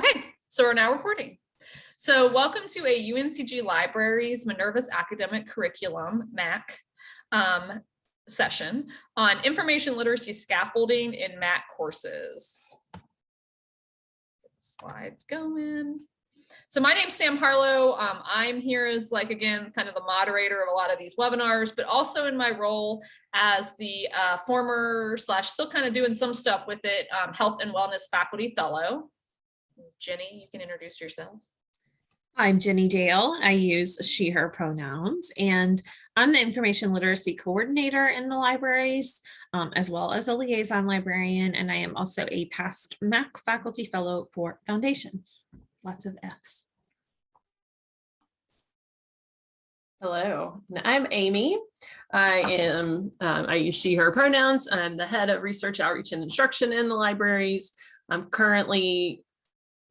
Okay, so we're now recording. So welcome to a UNCG Libraries Minerva's Academic Curriculum, MAC, um, session on information literacy scaffolding in MAC courses. Slides going. So my name's Sam Harlow. Um, I'm here as like, again, kind of the moderator of a lot of these webinars, but also in my role as the uh, former slash still kind of doing some stuff with it, um, health and wellness faculty fellow. Jenny, you can introduce yourself. I'm Jenny Dale. I use she, her pronouns, and I'm the information literacy coordinator in the libraries, um, as well as a liaison librarian, and I am also a past MAC faculty fellow for foundations. Lots of Fs. Hello, and I'm Amy. I am, um, I use she, her pronouns. I'm the head of research outreach and instruction in the libraries. I'm currently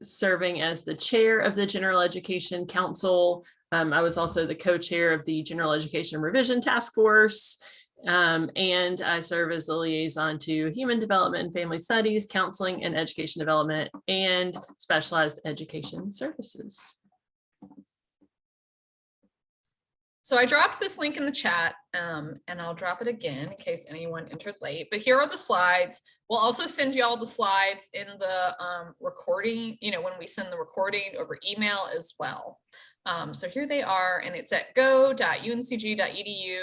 serving as the chair of the General Education Council. Um, I was also the co-chair of the General Education Revision Task Force. Um, and I serve as the liaison to Human Development and Family Studies, Counseling and Education Development, and Specialized Education Services. So I dropped this link in the chat um, and I'll drop it again in case anyone entered late, but here are the slides. We'll also send you all the slides in the um, recording, you know, when we send the recording over email as well. Um, so here they are and it's at go.uncg.edu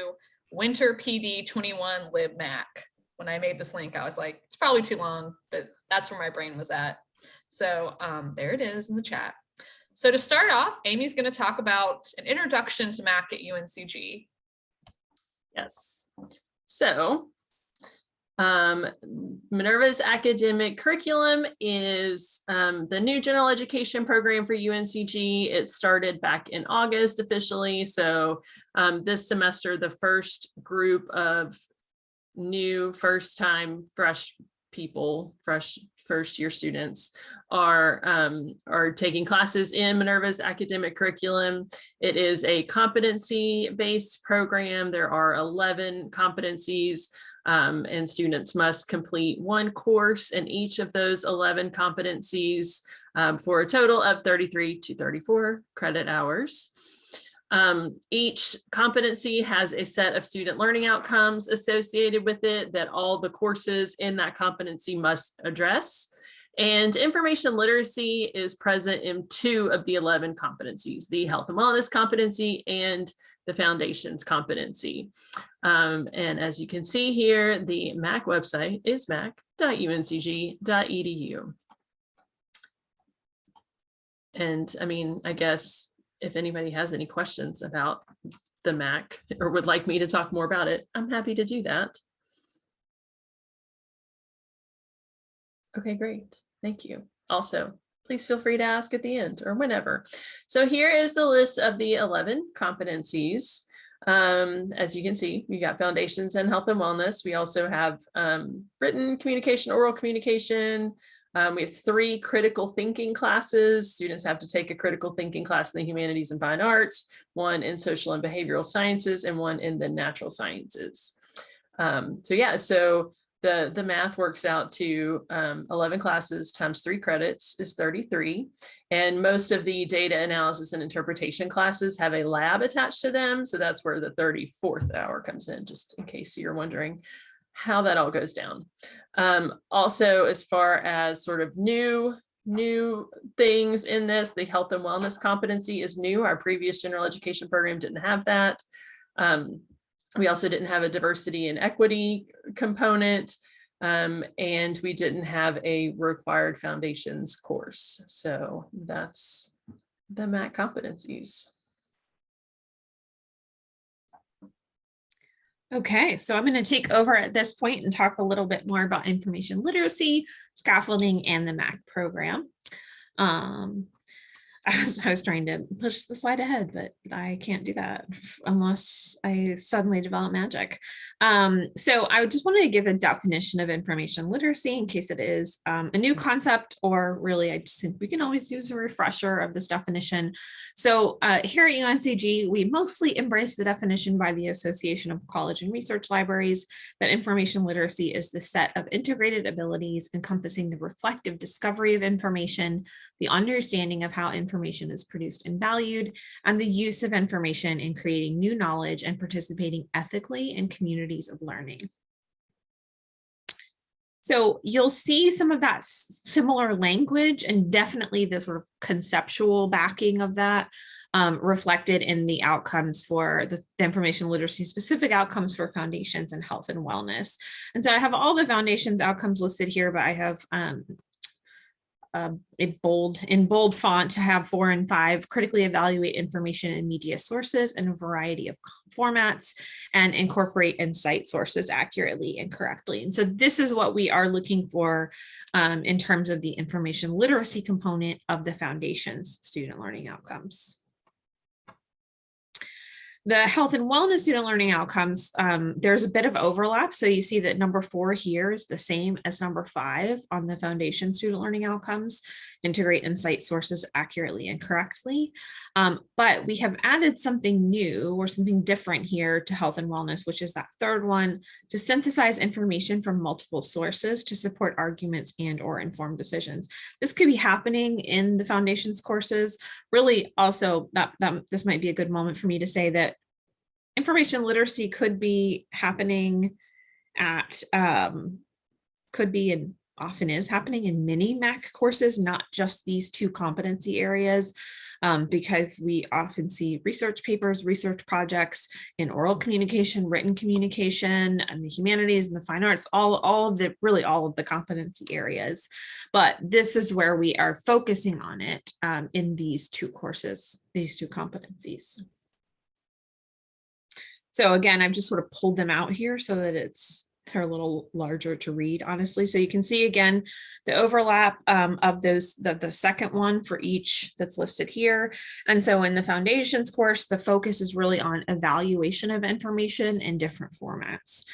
winter PD 21 libmac. When I made this link, I was like, it's probably too long, but that's where my brain was at. So um, there it is in the chat. So to start off, Amy's going to talk about an introduction to MAC at UNCG. Yes. So um, Minerva's academic curriculum is um, the new general education program for UNCG. It started back in August officially. So um, this semester, the first group of new first time fresh people, fresh first year students are um, are taking classes in Minerva's academic curriculum. It is a competency based program. There are 11 competencies um, and students must complete one course in each of those 11 competencies um, for a total of 33 to 34 credit hours. Um, each competency has a set of student learning outcomes associated with it that all the courses in that competency must address. And information literacy is present in two of the 11 competencies, the health and wellness competency and the foundations competency. Um, and as you can see here, the MAC website is mac.uncg.edu. And I mean, I guess if anybody has any questions about the MAC or would like me to talk more about it, I'm happy to do that. Okay, great. Thank you. Also, please feel free to ask at the end or whenever. So here is the list of the 11 competencies. Um, as you can see, you got foundations and health and wellness. We also have um, written communication, oral communication, um, we have three critical thinking classes. Students have to take a critical thinking class in the humanities and fine arts, one in social and behavioral sciences, and one in the natural sciences. Um, so yeah, so the, the math works out to um, 11 classes times three credits is 33. And most of the data analysis and interpretation classes have a lab attached to them. So that's where the 34th hour comes in, just in case you're wondering how that all goes down. Um, also, as far as sort of new new things in this, the health and wellness competency is new. Our previous general education program didn't have that. Um, we also didn't have a diversity and equity component, um, and we didn't have a required foundations course. So that's the MAC competencies. Okay, so I'm going to take over at this point and talk a little bit more about information literacy, scaffolding, and the MAC program. Um, as I was trying to push the slide ahead, but I can't do that unless I suddenly develop magic. Um, so I just wanted to give a definition of information literacy in case it is um, a new concept, or really I just think we can always use a refresher of this definition. So uh, here at UNCG, we mostly embrace the definition by the Association of College and Research Libraries that information literacy is the set of integrated abilities encompassing the reflective discovery of information, the understanding of how information is produced and valued, and the use of information in creating new knowledge and participating ethically in communities of learning. So you'll see some of that similar language and definitely the sort of conceptual backing of that um, reflected in the outcomes for the, the information literacy specific outcomes for foundations and health and wellness. And so I have all the foundations outcomes listed here, but I have um, uh, a bold in bold font to have four and five critically evaluate information and media sources in a variety of formats and incorporate and cite sources accurately and correctly. And so this is what we are looking for um, in terms of the information literacy component of the foundation's student learning outcomes. The health and wellness student learning outcomes, um, there's a bit of overlap. So you see that number four here is the same as number five on the foundation student learning outcomes, integrate and cite sources accurately and correctly. Um, but we have added something new or something different here to health and wellness, which is that third one to synthesize information from multiple sources to support arguments and or informed decisions. This could be happening in the foundations courses. Really also that, that this might be a good moment for me to say that information literacy could be happening at um, could be and often is happening in many MAC courses, not just these two competency areas, um, because we often see research papers, research projects in oral communication, written communication, and the humanities and the fine arts, all, all of the, really all of the competency areas. But this is where we are focusing on it um, in these two courses, these two competencies. So again, I've just sort of pulled them out here so that it's they're a little larger to read, honestly. So you can see again, the overlap um, of those, the, the second one for each that's listed here. And so in the foundations course, the focus is really on evaluation of information in different formats.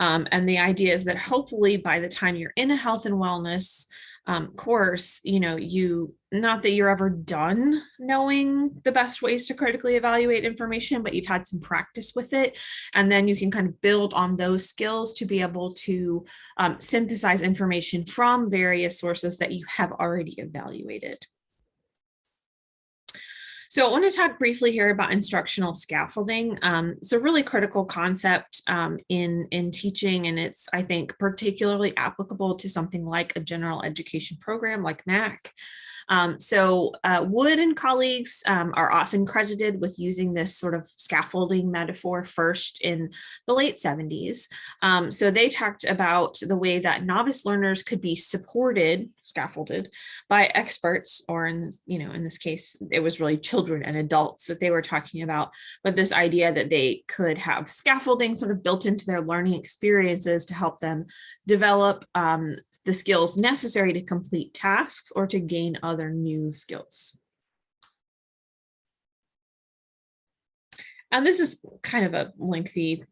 Um, and the idea is that hopefully by the time you're in a health and wellness um, course, you know, you, not that you're ever done knowing the best ways to critically evaluate information, but you've had some practice with it. And then you can kind of build on those skills to be able to um, synthesize information from various sources that you have already evaluated. So I want to talk briefly here about instructional scaffolding. Um, it's a really critical concept um, in, in teaching, and it's, I think, particularly applicable to something like a general education program like MAC. Um, so uh, Wood and colleagues um, are often credited with using this sort of scaffolding metaphor first in the late 70s. Um, so they talked about the way that novice learners could be supported, scaffolded by experts, or in this, you know, in this case, it was really children and adults that they were talking about, but this idea that they could have scaffolding sort of built into their learning experiences to help them develop um, the skills necessary to complete tasks or to gain other new skills. And this is kind of a lengthy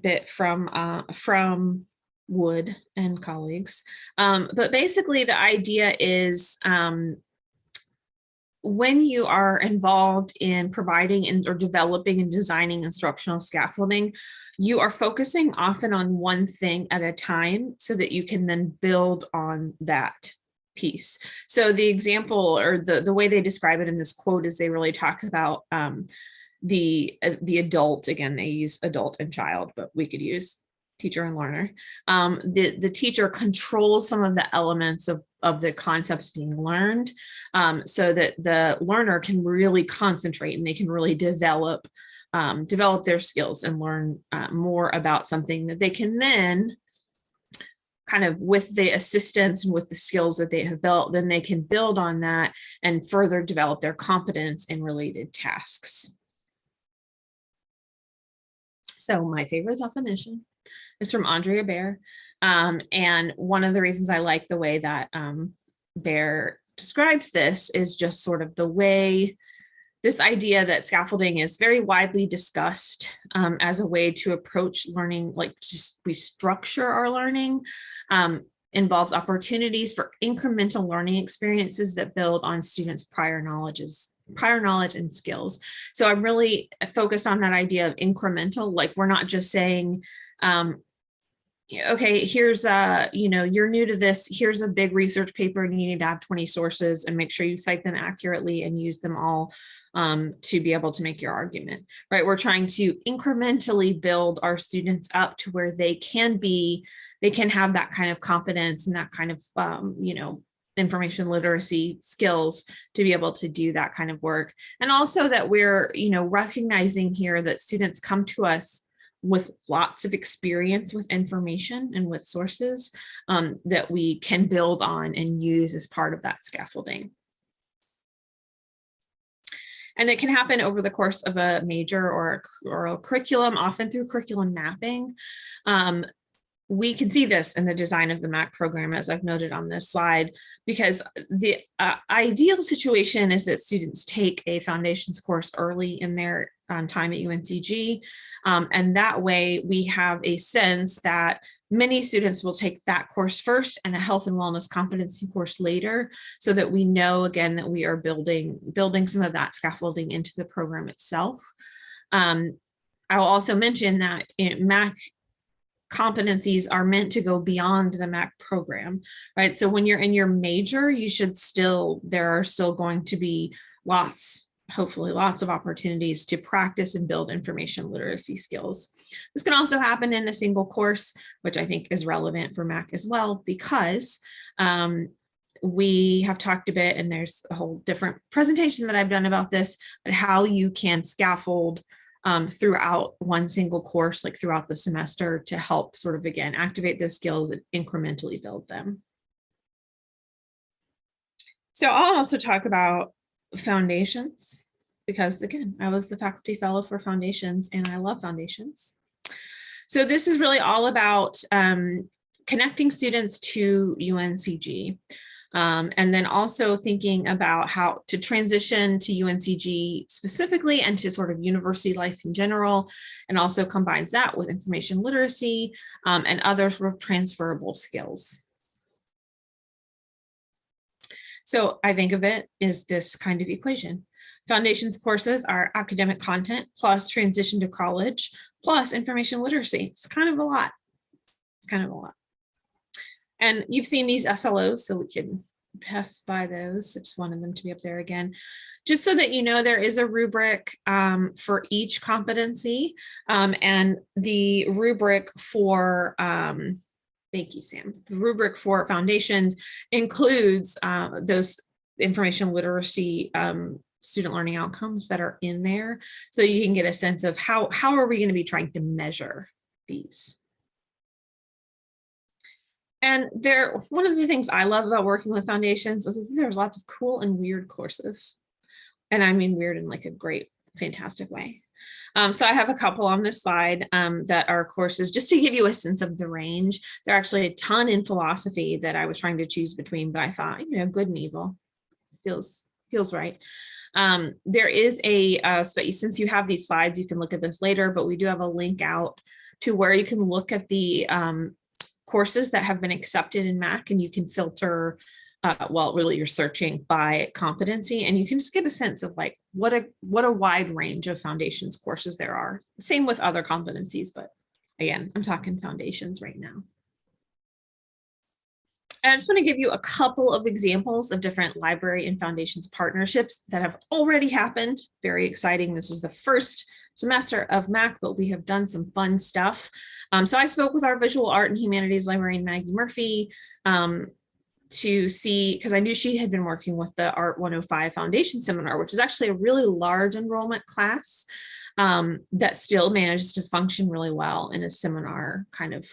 bit from uh, from Wood and colleagues. Um, but basically the idea is um, when you are involved in providing and or developing and designing instructional scaffolding, you are focusing often on one thing at a time so that you can then build on that piece. So the example or the, the way they describe it in this quote is they really talk about um, the, uh, the adult, again, they use adult and child, but we could use teacher and learner. Um, the, the teacher controls some of the elements of, of the concepts being learned um, so that the learner can really concentrate and they can really develop um, develop their skills and learn uh, more about something that they can then kind of with the assistance and with the skills that they have built, then they can build on that and further develop their competence in related tasks. So my favorite definition is from Andrea Baer. Um, and one of the reasons I like the way that um, Baer describes this is just sort of the way this idea that scaffolding is very widely discussed um, as a way to approach learning, like just we structure our learning, um, involves opportunities for incremental learning experiences that build on students' prior knowledges, prior knowledge and skills. So I'm really focused on that idea of incremental, like we're not just saying, um, okay, here's a, you know, you're new to this, here's a big research paper and you need to have 20 sources and make sure you cite them accurately and use them all um, to be able to make your argument, right? We're trying to incrementally build our students up to where they can be, they can have that kind of competence and that kind of, um, you know, information literacy skills to be able to do that kind of work. And also that we're, you know, recognizing here that students come to us with lots of experience with information and with sources um, that we can build on and use as part of that scaffolding. And it can happen over the course of a major or a, or a curriculum, often through curriculum mapping. Um, we can see this in the design of the MAC program, as I've noted on this slide, because the uh, ideal situation is that students take a foundations course early in their um, time at UNCG. Um, and that way we have a sense that many students will take that course first and a health and wellness competency course later, so that we know again that we are building, building some of that scaffolding into the program itself. Um, I will also mention that in MAC competencies are meant to go beyond the MAC program, right? So when you're in your major, you should still, there are still going to be lots, hopefully lots of opportunities to practice and build information literacy skills. This can also happen in a single course, which I think is relevant for MAC as well, because um, we have talked a bit and there's a whole different presentation that I've done about this, but how you can scaffold um, throughout one single course, like throughout the semester to help sort of, again, activate those skills and incrementally build them. So I'll also talk about foundations because again, I was the faculty fellow for foundations and I love foundations. So this is really all about um, connecting students to UNCG. Um, and then also thinking about how to transition to UNCG specifically and to sort of university life in general, and also combines that with information literacy um, and other sort of transferable skills. So I think of it as this kind of equation. Foundations courses are academic content plus transition to college plus information literacy. It's kind of a lot. It's kind of a lot. And you've seen these SLOs, so we can pass by those. I just wanted them to be up there again. Just so that you know, there is a rubric um, for each competency um, and the rubric for, um, thank you, Sam, the rubric for foundations includes uh, those information literacy um, student learning outcomes that are in there. So you can get a sense of how, how are we going to be trying to measure these. And there, one of the things I love about working with foundations is there's lots of cool and weird courses. And I mean weird in like a great, fantastic way. Um, so I have a couple on this slide um, that are courses just to give you a sense of the range. There are actually a ton in philosophy that I was trying to choose between, but I thought, you know, good and evil feels feels right. Um, there is a uh, since you have these slides, you can look at this later, but we do have a link out to where you can look at the um, courses that have been accepted in MAC and you can filter, uh, well, really you're searching by competency and you can just get a sense of like what a what a wide range of foundations courses there are. Same with other competencies, but again, I'm talking foundations right now. And I just want to give you a couple of examples of different library and foundations partnerships that have already happened. Very exciting. This is the first semester of MAC, but we have done some fun stuff. Um, so I spoke with our visual art and humanities librarian, Maggie Murphy, um, to see, because I knew she had been working with the Art 105 Foundation Seminar, which is actually a really large enrollment class um, that still manages to function really well in a seminar kind of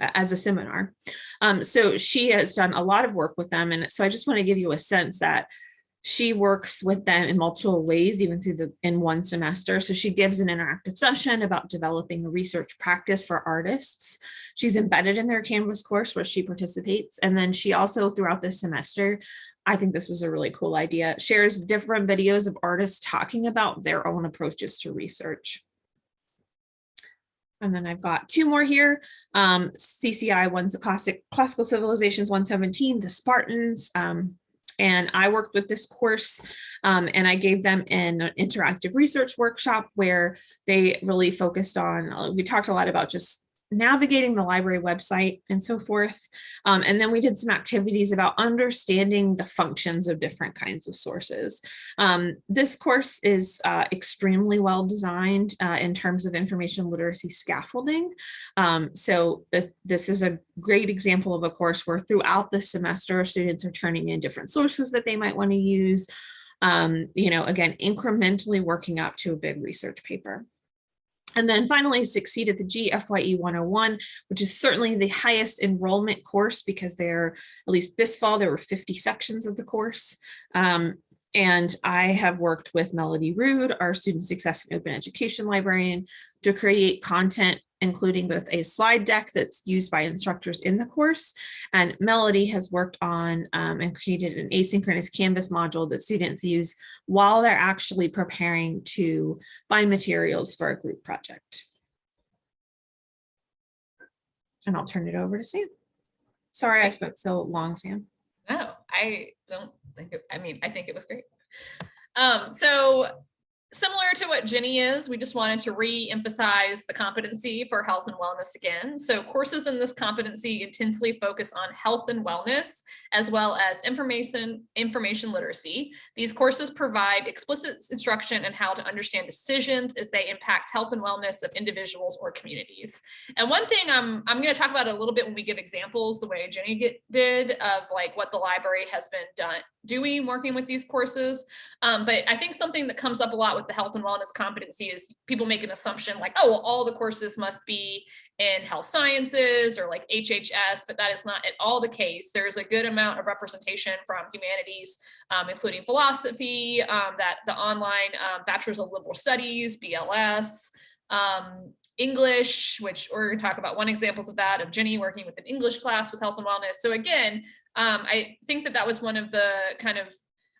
as a seminar. Um, so she has done a lot of work with them. And so I just want to give you a sense that she works with them in multiple ways, even through the in one semester. So she gives an interactive session about developing a research practice for artists. She's embedded in their Canvas course where she participates. And then she also throughout this semester, I think this is a really cool idea, shares different videos of artists talking about their own approaches to research. And then I've got two more here. Um, CCI, one's a classic classical civilizations 117, the Spartans. Um, and I worked with this course um, and I gave them an interactive research workshop where they really focused on, uh, we talked a lot about just navigating the library website and so forth. Um, and then we did some activities about understanding the functions of different kinds of sources. Um, this course is uh, extremely well designed uh, in terms of information literacy scaffolding. Um, so th this is a great example of a course where throughout the semester, students are turning in different sources that they might want to use. Um, you know, again, incrementally working up to a big research paper. And then finally succeed at the GFYE 101, which is certainly the highest enrollment course because there, at least this fall, there were 50 sections of the course. Um, and I have worked with Melody Rood, our student success and open education librarian, to create content including both a slide deck that's used by instructors in the course. And Melody has worked on um, and created an asynchronous Canvas module that students use while they're actually preparing to find materials for a group project. And I'll turn it over to Sam. Sorry I spoke so long, Sam. No, I don't think, it- I mean, I think it was great. Um, so similar to what Jenny is, we just wanted to re-emphasize the competency for health and wellness again. So courses in this competency intensely focus on health and wellness, as well as information, information literacy. These courses provide explicit instruction on how to understand decisions as they impact health and wellness of individuals or communities. And one thing I'm, I'm going to talk about a little bit when we give examples, the way Jenny get, did of like what the library has been done, doing working with these courses. Um, but I think something that comes up a lot with the health and wellness competency is people make an assumption like, oh, well, all the courses must be in health sciences or like HHS, but that is not at all the case. There's a good amount of representation from humanities, um, including philosophy, um, that the online um, Bachelor's of Liberal Studies, BLS, um, English, which we're going to talk about one examples of that of Jenny working with an English class with health and wellness. So again, um, I think that that was one of the kind of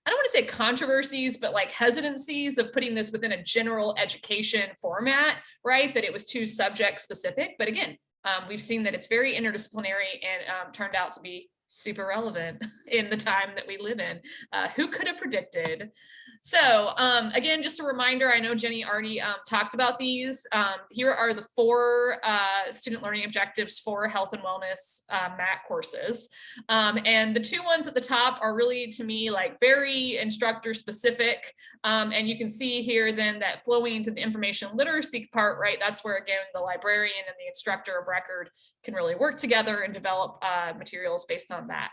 I don't want to say controversies, but like hesitancies of putting this within a general education format, right? That it was too subject specific. But again, um, we've seen that it's very interdisciplinary and um, turned out to be super relevant in the time that we live in. Uh, who could have predicted? So um, again, just a reminder, I know Jenny already um, talked about these. Um, here are the four uh, student learning objectives for health and wellness uh, MAC courses. Um, and the two ones at the top are really to me like very instructor specific. Um, and you can see here then that flowing into the information literacy part, right? That's where again, the librarian and the instructor of record can really work together and develop uh, materials based on that.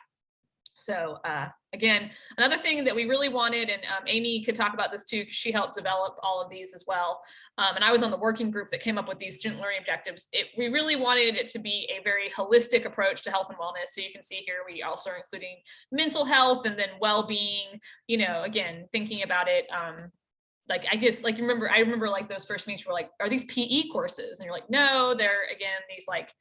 So uh, again, another thing that we really wanted, and um, Amy could talk about this too, she helped develop all of these as well. Um, and I was on the working group that came up with these student learning objectives. It, we really wanted it to be a very holistic approach to health and wellness. So you can see here, we also are including mental health and then well-being, you know, again, thinking about it um, like I guess like remember I remember like those first meetings were like are these PE courses and you're like no they're again these like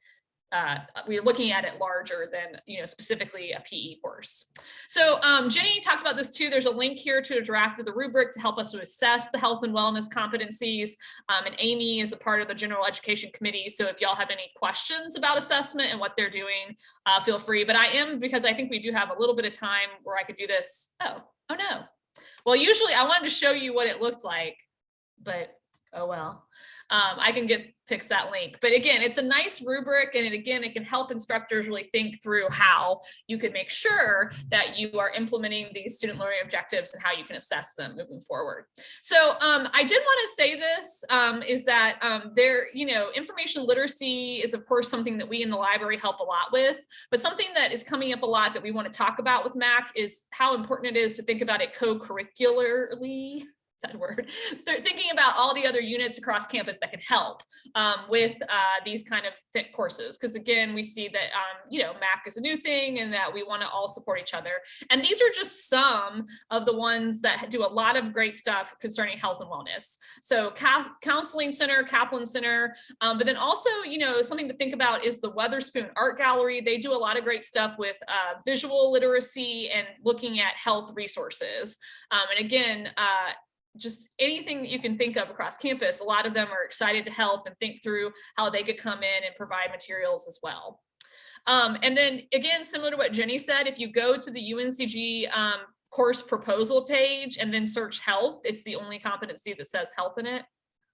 uh, we're looking at it larger than, you know, specifically a PE course. So um, Jenny talked about this too. There's a link here to a draft of the rubric to help us to assess the health and wellness competencies. Um, and Amy is a part of the general education committee. So if y'all have any questions about assessment and what they're doing, uh, feel free. But I am, because I think we do have a little bit of time where I could do this. Oh, oh no. Well, usually I wanted to show you what it looked like, but oh well um, I can get fix that link. But again, it's a nice rubric and it, again, it can help instructors really think through how you can make sure that you are implementing these student learning objectives and how you can assess them moving forward. So um, I did want to say this um, is that um, there, you know, information literacy is of course something that we in the library help a lot with, but something that is coming up a lot that we want to talk about with MAC is how important it is to think about it co-curricularly that word. They're thinking about all the other units across campus that can help um, with uh, these kind of fit courses. Because again, we see that, um, you know, MAC is a new thing and that we want to all support each other. And these are just some of the ones that do a lot of great stuff concerning health and wellness. So Counseling Center, Kaplan Center, um, but then also, you know, something to think about is the Weatherspoon Art Gallery. They do a lot of great stuff with uh, visual literacy and looking at health resources. Um, and again, uh, just anything that you can think of across campus, a lot of them are excited to help and think through how they could come in and provide materials as well. Um, and then again, similar to what Jenny said, if you go to the UNCG um, course proposal page and then search health, it's the only competency that says health in it.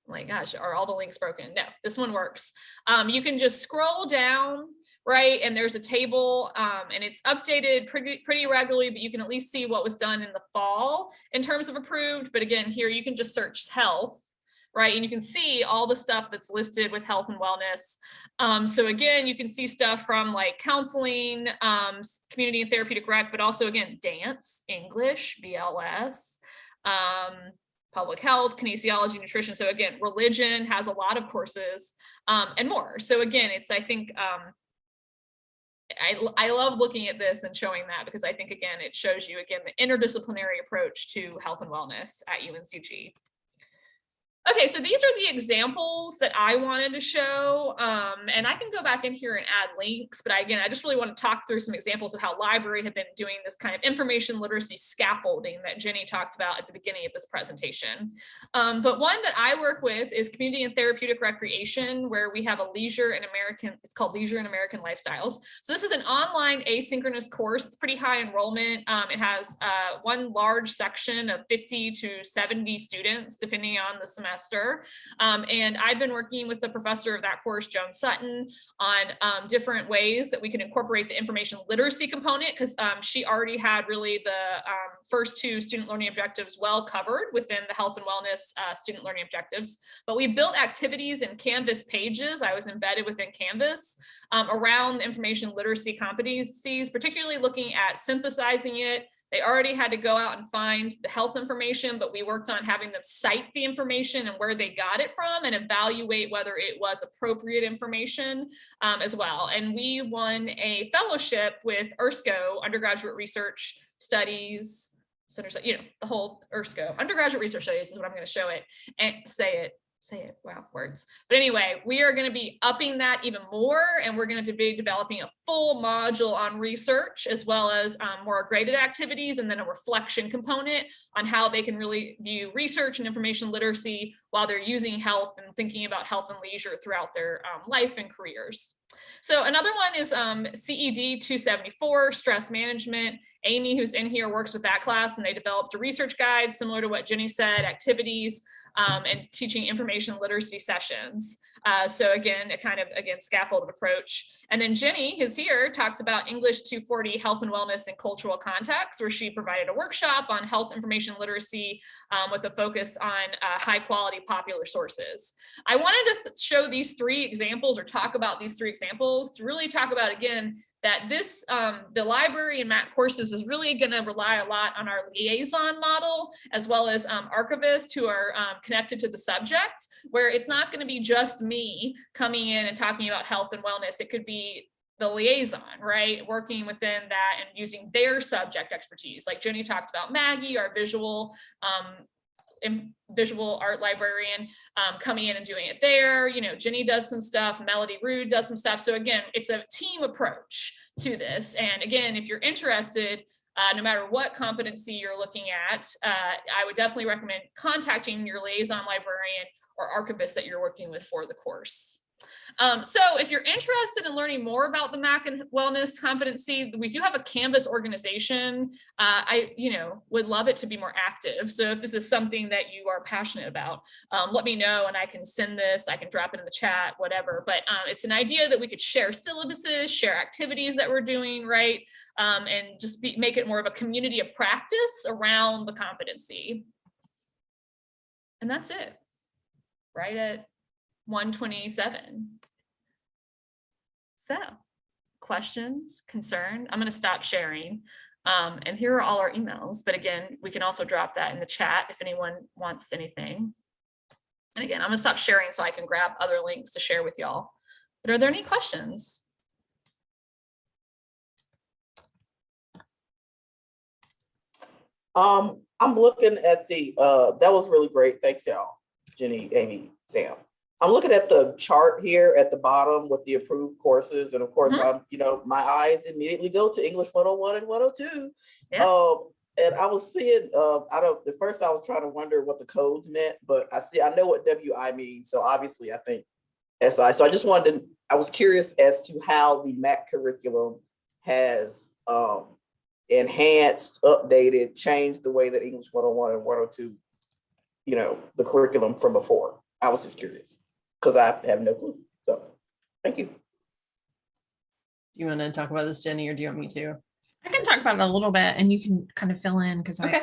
Oh my gosh, are all the links broken? No, this one works. Um, you can just scroll down right? And there's a table um, and it's updated pretty, pretty regularly, but you can at least see what was done in the fall in terms of approved. But again, here you can just search health, right? And you can see all the stuff that's listed with health and wellness. Um, so again, you can see stuff from like counseling, um, community and therapeutic rec, but also again, dance, English, BLS, um, public health, kinesiology, nutrition. So again, religion has a lot of courses um, and more. So again, it's, I think, um, I, I love looking at this and showing that because I think, again, it shows you, again, the interdisciplinary approach to health and wellness at UNCG. Okay, so these are the examples that I wanted to show, um, and I can go back in here and add links, but I, again, I just really want to talk through some examples of how library have been doing this kind of information literacy scaffolding that Jenny talked about at the beginning of this presentation. Um, but one that I work with is community and therapeutic recreation, where we have a leisure and American, it's called Leisure and American Lifestyles. So this is an online asynchronous course. It's pretty high enrollment. Um, it has uh, one large section of 50 to 70 students, depending on the semester semester. Um, and I've been working with the professor of that course, Joan Sutton, on um, different ways that we can incorporate the information literacy component because um, she already had really the um, first two student learning objectives well covered within the health and wellness uh, student learning objectives. But we built activities in Canvas pages. I was embedded within Canvas um, around information literacy competencies, particularly looking at synthesizing it, they already had to go out and find the health information, but we worked on having them cite the information and where they got it from and evaluate whether it was appropriate information um, as well. And we won a fellowship with URSCO, Undergraduate Research Studies, Center, you know, the whole URSCO, Undergraduate Research Studies is what I'm going to show it and say it say it wow words. But anyway we are going to be upping that even more and we're going to be developing a full module on research as well as um, more graded activities and then a reflection component on how they can really view research and information literacy while they're using health and thinking about health and leisure throughout their um, life and careers so another one is um, CED 274, stress management. Amy, who's in here, works with that class and they developed a research guide similar to what Jenny said, activities um, and teaching information literacy sessions. Uh, so again, a kind of, again, scaffolded approach. And then Jenny is here, talked about English 240 health and wellness and cultural context, where she provided a workshop on health information literacy um, with a focus on uh, high quality popular sources. I wanted to show these three examples or talk about these three examples to really talk about, again, that this, um, the library and MAC courses is really going to rely a lot on our liaison model, as well as um, archivists who are um, connected to the subject, where it's not going to be just me coming in and talking about health and wellness. It could be the liaison, right? Working within that and using their subject expertise. Like Jenny talked about Maggie, our visual um, visual art librarian um, coming in and doing it there. You know, Jenny does some stuff, Melody Rood does some stuff. So again, it's a team approach to this. And again, if you're interested, uh, no matter what competency you're looking at, uh, I would definitely recommend contacting your liaison librarian or archivist that you're working with for the course. Um, so if you're interested in learning more about the MAC and wellness competency, we do have a Canvas organization. Uh, I, you know, would love it to be more active. So if this is something that you are passionate about, um, let me know and I can send this, I can drop it in the chat, whatever. But um, it's an idea that we could share syllabuses, share activities that we're doing, right? Um, and just be, make it more of a community of practice around the competency. And that's it, right at 127. So questions, concern? I'm going to stop sharing. Um, and here are all our emails, but again, we can also drop that in the chat if anyone wants anything. And again, I'm gonna stop sharing so I can grab other links to share with y'all. But are there any questions? Um, I'm looking at the, uh, that was really great. Thanks, y'all. Jenny, Amy, Sam. I'm looking at the chart here at the bottom with the approved courses. And of course, Mhm. I'm, you know, my eyes immediately go to English 101 and 102. Yeah. Um, and I was seeing, uh, I don't, at first I was trying to wonder what the codes meant, but I see, I know what WI means. So obviously I think SI. So I just wanted to, I was curious as to how the MAC curriculum has, um, enhanced, updated, changed the way that English 101 and 102, you know, the curriculum from before. I was just curious because I have no clue. So, thank you. Do you want to talk about this, Jenny, or do you want me to? I can talk about it a little bit and you can kind of fill in because I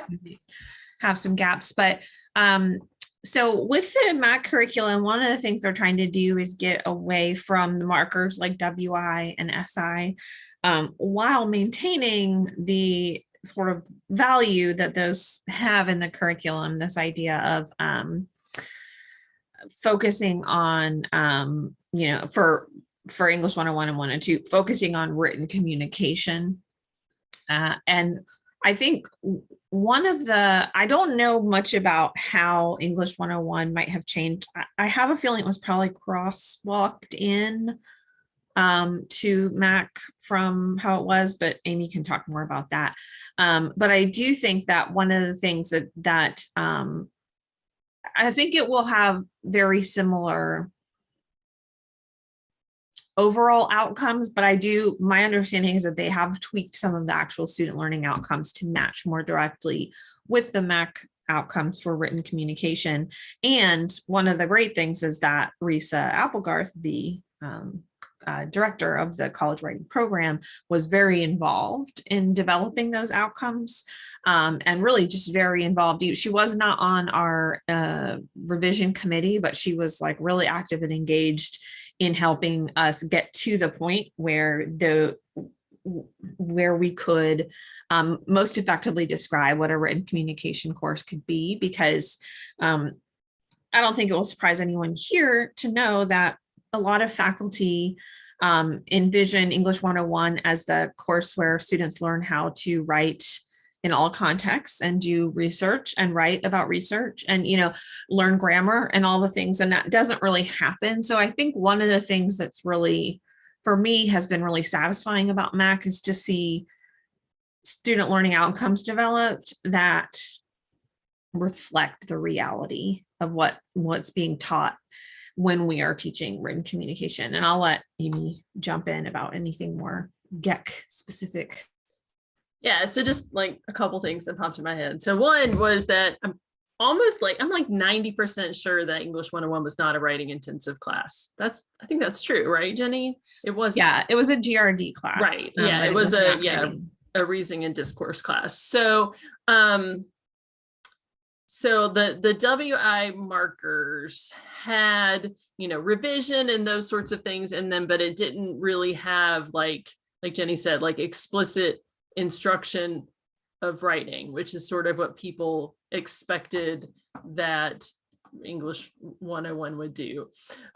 have some gaps, but um, so with the MAC curriculum, one of the things they're trying to do is get away from the markers like WI and SI um, while maintaining the sort of value that those have in the curriculum, this idea of um, focusing on, um, you know, for for English 101 and 102, focusing on written communication uh, and I think one of the, I don't know much about how English 101 might have changed. I, have a feeling it was probably crosswalked in um, to Mac from how it was, but Amy can talk more about that. Um, but I do think that one of the things that, that um, I think it will have very similar overall outcomes, but I do, my understanding is that they have tweaked some of the actual student learning outcomes to match more directly with the MAC outcomes for written communication. And one of the great things is that Risa Applegarth, the um, uh, director of the college writing program, was very involved in developing those outcomes um, and really just very involved. She was not on our uh, revision committee, but she was like really active and engaged in helping us get to the point where the where we could um, most effectively describe what a written communication course could be because um, I don't think it will surprise anyone here to know that a lot of faculty um, envision English 101 as the course where students learn how to write in all contexts and do research and write about research and, you know, learn grammar and all the things. And that doesn't really happen. So I think one of the things that's really, for me, has been really satisfying about MAC is to see student learning outcomes developed that reflect the reality of what what's being taught when we are teaching written communication. And I'll let Amy jump in about anything more GEC specific. Yeah, so just like a couple things that popped in my head. So one was that I'm almost like, I'm like 90% sure that English 101 was not a writing intensive class. That's, I think that's true, right, Jenny? It was Yeah, it was a GRD class. Right, um, yeah, it was a- yeah. writing. a reasoning and discourse class. So, um, so the the WI markers had, you know, revision and those sorts of things in them, but it didn't really have like, like Jenny said, like explicit instruction of writing, which is sort of what people expected that English 101 would do.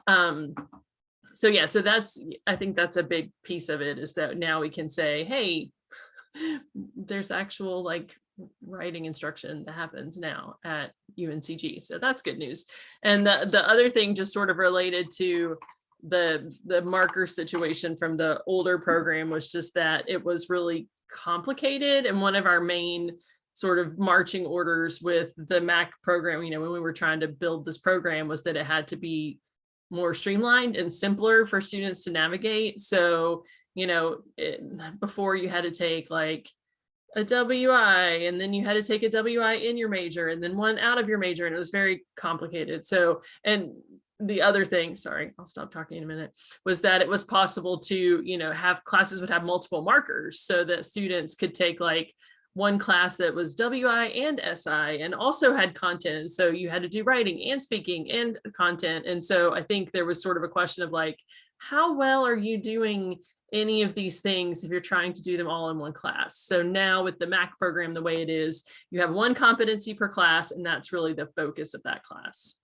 Um, so yeah, so that's, I think that's a big piece of it is that now we can say, hey, there's actual like writing instruction that happens now at UNCG. So that's good news. And the, the other thing just sort of related to the, the marker situation from the older program was just that it was really complicated. And one of our main sort of marching orders with the MAC program, you know, when we were trying to build this program was that it had to be more streamlined and simpler for students to navigate. So, you know, it, before you had to take like a WI and then you had to take a WI in your major and then one out of your major and it was very complicated. So, and the other thing, sorry, I'll stop talking in a minute, was that it was possible to, you know, have classes would have multiple markers so that students could take like one class that was WI and SI and also had content. So you had to do writing and speaking and content. And so I think there was sort of a question of like, how well are you doing any of these things if you're trying to do them all in one class. So now with the MAC program, the way it is, you have one competency per class, and that's really the focus of that class.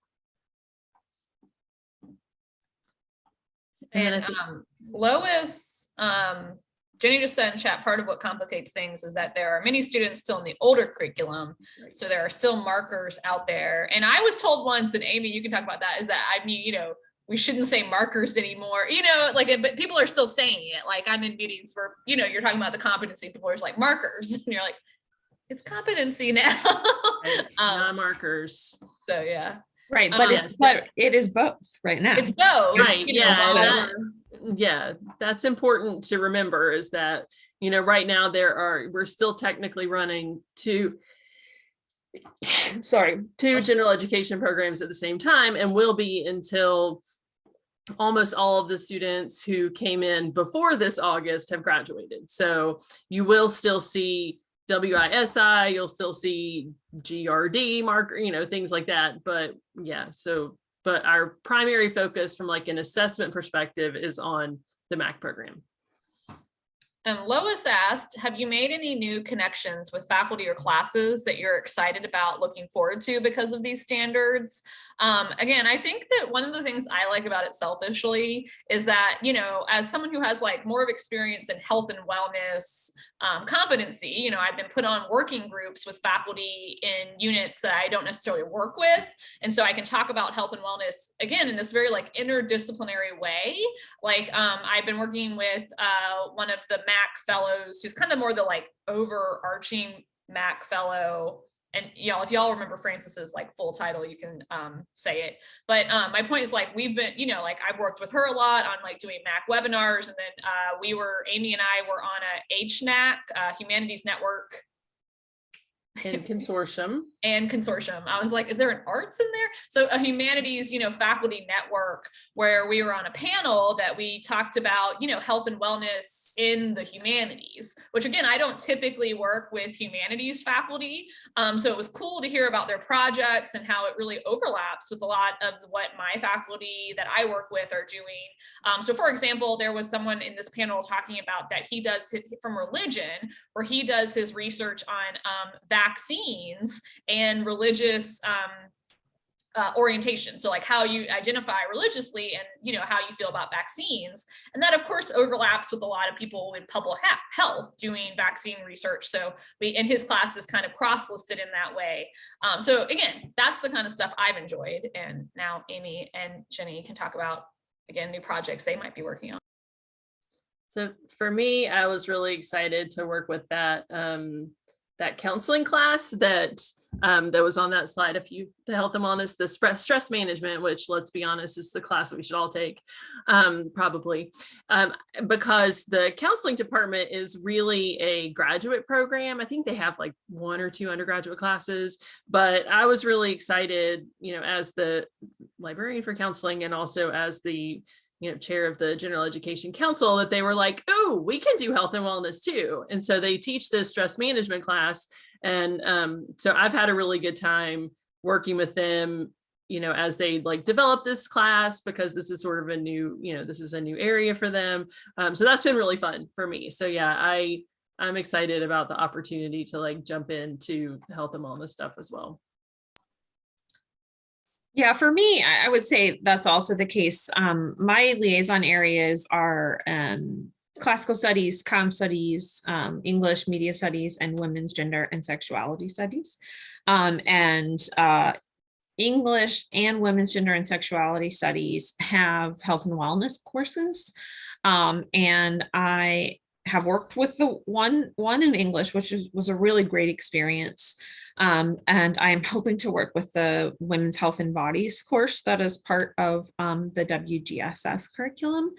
And And um, Lois, um, Jenny just said in chat, part of what complicates things is that there are many students still in the older curriculum. So there are still markers out there. And I was told once, and Amy, you can talk about that, is that I mean, you know, we shouldn't say markers anymore, you know, like, but people are still saying it. Like I'm in meetings where, you know, you're talking about the competency, people are like markers and you're like, it's competency now. Right, Um, Non-markers. So yeah, Right, Um, but yes, it, but it is both right now. it's both. Right, you know, yeah, so- that- yeah, that's important to remember is that, you know, right now there are, we're still technically running two, sorry, two general education programs at the same time and will be until almost all of the students who came in before this August have graduated. So you will still see WISI, you'll still see GRD marker, you know, things like that. But yeah, so but our primary focus from like an assessment perspective is on the MAC program. And Lois asked, have you made any new connections with faculty or classes that you're excited about looking forward to because of these standards? Um, again, I think that one of the things I like about it selfishly is that, you know, as someone who has like more of experience in health and wellness um, competency, you know, I've been put on working groups with faculty in units that I don't necessarily work with. And so I can talk about health and wellness again in this very like interdisciplinary way like um, I've been working with uh, one of the MAC fellows who's kind of more the like overarching MAC fellow. And y'all, if y'all remember Francis's like full title, you can um, say it. But um, my point is like we've been, you know, like I've worked with her a lot on like doing MAC webinars, and then uh, we were Amy and I were on a HNAC uh, Humanities Network in consortium. and consortium. I was like, is there an arts in there? So a humanities, you know, faculty network where we were on a panel that we talked about, you know, health and wellness in the humanities, which again, I don't typically work with humanities faculty. Um, so it was cool to hear about their projects and how it really overlaps with a lot of what my faculty that I work with are doing. Um, so for example, there was someone in this panel talking about that he does his, from religion, where he does his research on um, vaccines and religious um, uh, orientation. So like how you identify religiously and, you know, how you feel about vaccines. And that of course overlaps with a lot of people in public health doing vaccine research. So we, in his class is kind of cross-listed in that way. Um, so again, that's the kind of stuff I've enjoyed. And now Amy and Jenny can talk about, again, new projects they might be working on. So for me, I was really excited to work with that um, that counseling class that um, that was on that slide. If you to help them honest, the stress stress management, which let's be honest, is the class that we should all take, um, probably, um, because the counseling department is really a graduate program. I think they have like one or two undergraduate classes, but I was really excited, you know, as the librarian for counseling and also as the you know, chair of the General Education Council that they were like, oh, we can do health and wellness too. And so they teach this stress management class. And um, so I've had a really good time working with them, you know, as they like develop this class because this is sort of a new, you know, this is a new area for them. Um, so that's been really fun for me. So yeah, I I'm excited about the opportunity to like jump into health and wellness stuff as well. Yeah, for me, I, would say that's also the case. Um, my liaison areas are um, classical studies, com studies, um, English, media studies, and women's gender and sexuality studies. Um, and uh, English and women's gender and sexuality studies have health and wellness courses. Um, and I have worked with the one one in English, which was a really great experience. Um, and I'm hoping to work with the Women's Health and Bodies course that is part of um, the WGSS curriculum.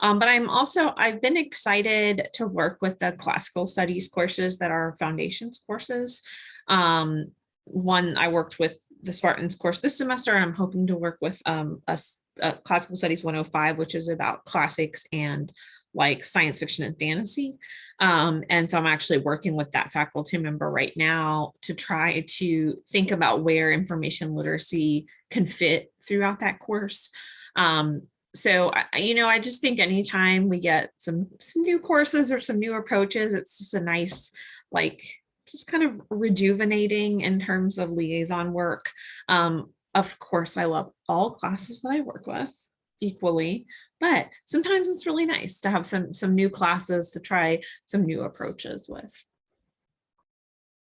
Um, but I'm also, I've been excited to work with the classical studies courses that are foundations courses. Um, one, I worked with the Spartans course this semester, I'm hoping to work with um, a, a Classical Studies 105, which is about classics and like science fiction and fantasy. Um, and so I'm actually working with that faculty member right now to try to think about where information literacy can fit throughout that course. Um, so, you know, I just think anytime we get some, some new courses or some new approaches, it's just a nice, like, just kind of rejuvenating in terms of liaison work. Um, of course, I love all classes that I work with equally, but sometimes it's really nice to have some, some new classes to try some new approaches with.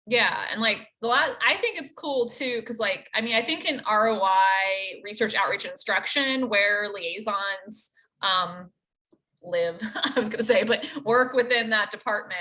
Yeah, and like the last, I think it's cool too, because like, I mean, I think in ROI, research outreach instruction, where liaisons um live, I was gonna say, but work within that department.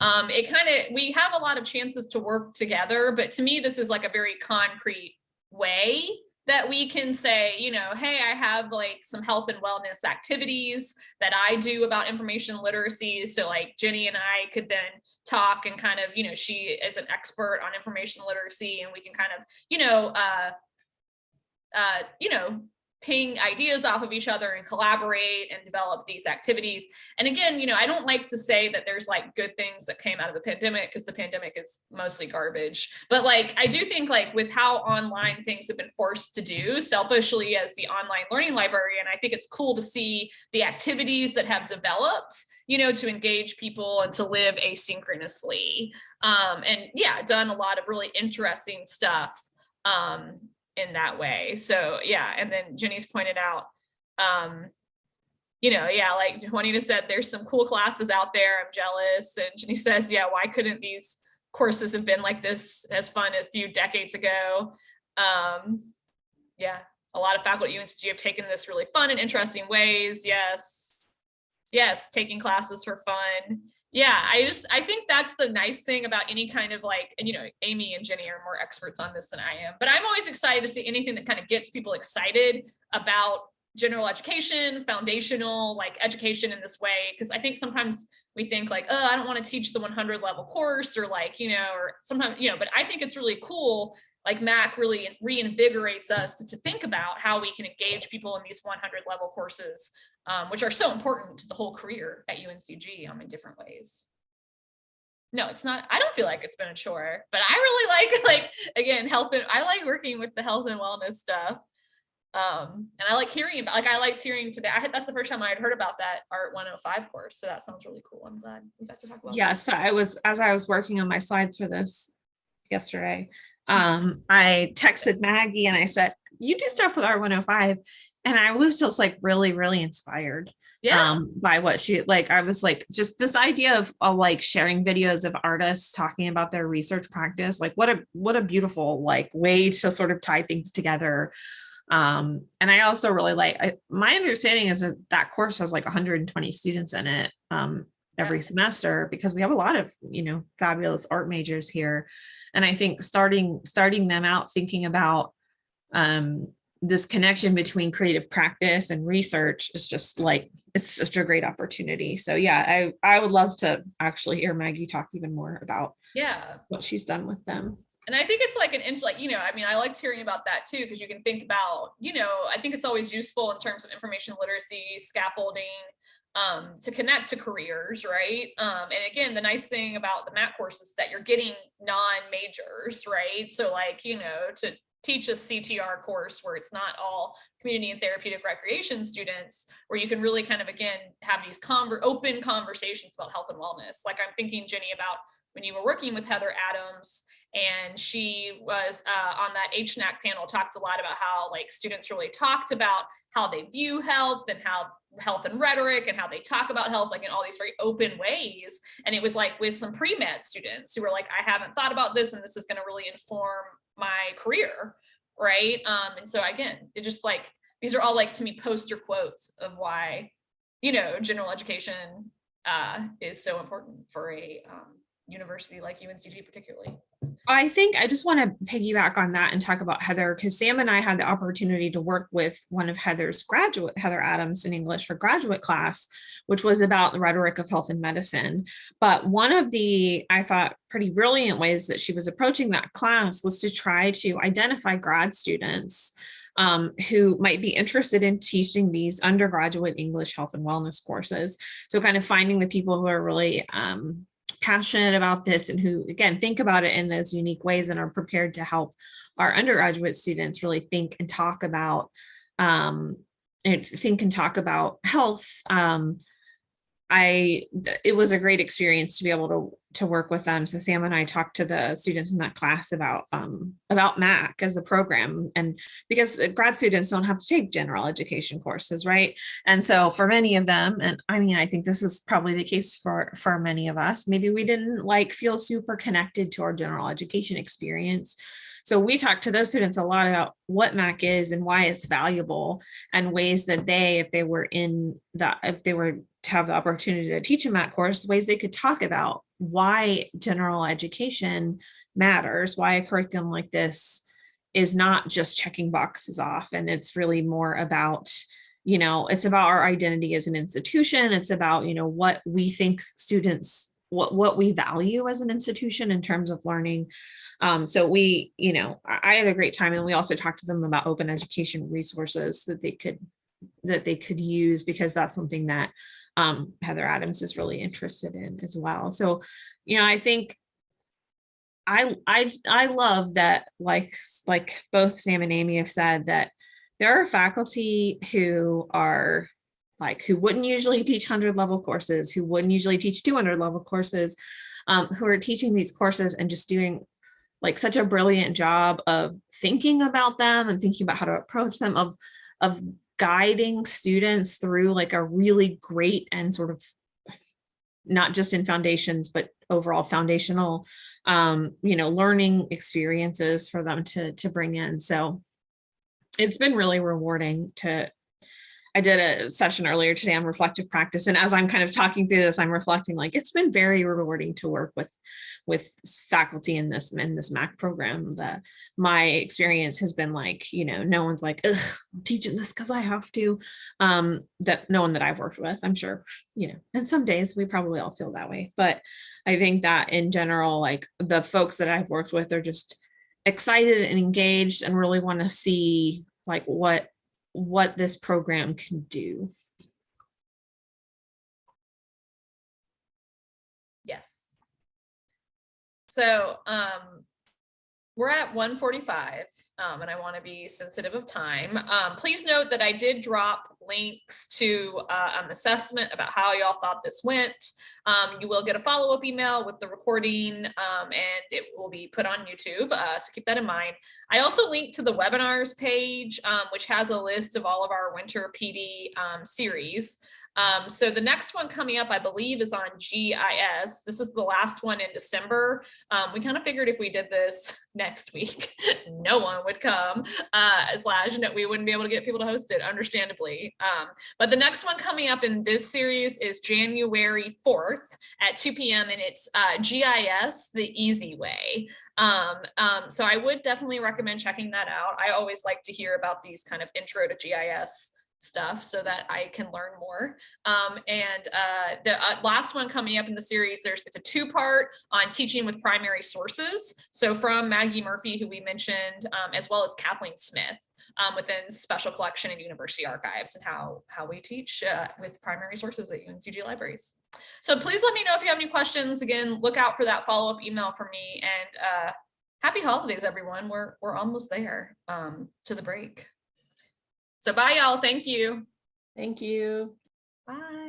Um, it kind of, we have a lot of chances to work together, but to me, this is like a very concrete way that we can say, you know, hey, I have like some health and wellness activities that I do about information literacy. So like Jenny and I could then talk and kind of, you know, she is an expert on information literacy and we can kind of, you know, uh, uh, you know, ping ideas off of each other and collaborate and develop these activities. And again, you know, I don't like to say that there's like good things that came out of the pandemic because the pandemic is mostly garbage. But like, I do think like with how online things have been forced to do selfishly as the online learning librarian, I think it's cool to see the activities that have developed, you know, to engage people and to live asynchronously. Um, and yeah, done a lot of really interesting stuff. Um, in that way. So yeah, and then Jenny's pointed out, um, you know, yeah, like Juanita said, there's some cool classes out there. I'm jealous. And Jenny says, yeah, why couldn't these courses have been like this as fun a few decades ago? Um, yeah, a lot of faculty at UNCG have taken this really fun and interesting ways. Yes. Yes, taking classes for fun yeah i just i think that's the nice thing about any kind of like and you know amy and jenny are more experts on this than i am but i'm always excited to see anything that kind of gets people excited about general education foundational like education in this way because i think sometimes we think like oh i don't want to teach the 100 level course or like you know or sometimes you know but i think it's really cool like Mac really reinvigorates us to, to, think about how we can engage people in these 100 level courses, um, which are so important to the whole career at UNCG um, in different ways. No, it's not, I don't feel like it's been a chore, but I really like, like, again, health and I like working with the health and wellness stuff. Um, and I like hearing about, like, I liked hearing today. I had, that's the first time I had heard about that Art 105 course. So that sounds really cool. I'm glad we got to talk about Yeah, so I was, as I was working on my slides for this yesterday, um, I texted Maggie and I said, you do stuff with Art 105. And I was just like really, really inspired Yeah. um, by what she like. I was like, just this idea of, of like sharing videos of artists talking about their research practice. Like what a what a beautiful like way to sort of tie things together. Um, and I also really like I, my understanding is that that course has like 120 students in it um, every semester because we have a lot of you know fabulous art majors here. And i think starting starting them out thinking about um this connection between creative practice and research is just like it's such a great opportunity. So yeah i i would love to actually hear maggie talk even more about yeah. what she's done with them And I think it's like an inch, like, you know, I mean, I liked hearing about that too, because you can think about, you know, I think it's always useful in terms of information literacy, scaffolding, um, to connect to careers, right? Um, and again, the nice thing about the MAC course is that you're getting non-majors, right? So like, you know, to teach a CTR course where it's not all community and therapeutic recreation students, where you can really kind of, again, have these conver open conversations about health and wellness. Like I'm thinking, Jenny, about when you were working with Heather Adams and she was uh, on that HNAC panel, talked a lot about how like students really talked about how they view health and how health and rhetoric and how they talk about health like in all these very open ways. And it was like with some pre-med students who were like, I haven't thought about this and this is gonna really inform my career, right? Um, and so again, it just like, these are all like to me poster quotes of why, you know, general education uh, is so important for a um, university like UNCG particularly. I think I just want to piggyback on that and talk about Heather because Sam and I had the opportunity to work with one of Heather's graduate, Heather Adams in English, her graduate class, which was about the rhetoric of health and medicine. But one of the, I thought, pretty brilliant ways that she was approaching that class was to try to identify grad students um, who might be interested in teaching these undergraduate English health and wellness courses. So kind of finding the people who are really um, passionate about this and who again think about it in those unique ways and are prepared to help our undergraduate students really think and talk about um, and think and talk about health. Um, I, it was a great experience to be able to, to work with them. So Sam and I talked to the students in that class about, um, about MAC as a program. And because uh, grad students don't have to take general education courses, right? And so for many of them, and I mean, I think this is probably the case for, for many of us, maybe we didn't like feel super connected to our general education experience. So we talked to those students a lot about what MAC is and why it's valuable and ways that they, if they were in the, if they were to have the opportunity to teach a that course, ways they could talk about why general education matters, why a curriculum like this is not just checking boxes off. And it's really more about, you know, it's about our identity as an institution. It's about, you know, what we think students, what, what we value as an institution in terms of learning. Um, so we, you know, I had a great time and we also talked to them about open education resources that they could, that they could use because that's something that um, Heather Adams is really interested in as well. So, you know, I think I, I, I love that, like, like both Sam and Amy have said that there are faculty who are like, who wouldn't usually teach 100 level courses, who wouldn't usually teach 200 level courses, um, who are teaching these courses and just doing like such a brilliant job of thinking about them and thinking about how to approach them, of, of guiding students through like a really great and sort of not just in foundations, but overall foundational, um, you know, learning experiences for them to, to bring in. So it's been really rewarding to, I did a session earlier today on reflective practice. And as I'm kind of talking through this, I'm reflecting like, it's been very rewarding to work with with faculty in this in this MAC program. The my experience has been like, you know, no one's like, Ugh, I'm teaching this because I have to. Um, that no one that I've worked with, I'm sure, you know, and some days we probably all feel that way. But I think that in general, like the folks that I've worked with are just excited and engaged and really want to see like what what this program can do. So um, we're at 145 um, and I want to be sensitive of time. Um, please note that I did drop links to uh, an assessment about how y'all thought this went. Um, you will get a follow-up email with the recording um, and it will be put on YouTube. Uh, so keep that in mind. I also linked to the webinars page, um, which has a list of all of our winter PD um, series. Um, so the next one coming up, I believe, is on GIS. This is the last one in December. Um, we kind of figured if we did this next week, no one would come, uh, slash, no, we wouldn't be able to get people to host it, understandably. Um, but the next one coming up in this series is January 4th at 2 p.m. and it's uh, GIS, the easy way. Um, um, so I would definitely recommend checking that out. I always like to hear about these kind of intro to GIS stuff so that I can learn more. Um, and uh, the uh, last one coming up in the series, there's it's a two-part on teaching with primary sources. So from Maggie Murphy, who we mentioned, um, as well as Kathleen Smith um, within Special Collection and University Archives and how, how we teach uh, with primary sources at UNCG libraries. So please let me know if you have any questions. Again, look out for that follow-up email from me and uh, happy holidays, everyone. We're, we're almost there um, to the break. So bye y'all. Thank you. Thank you. Bye.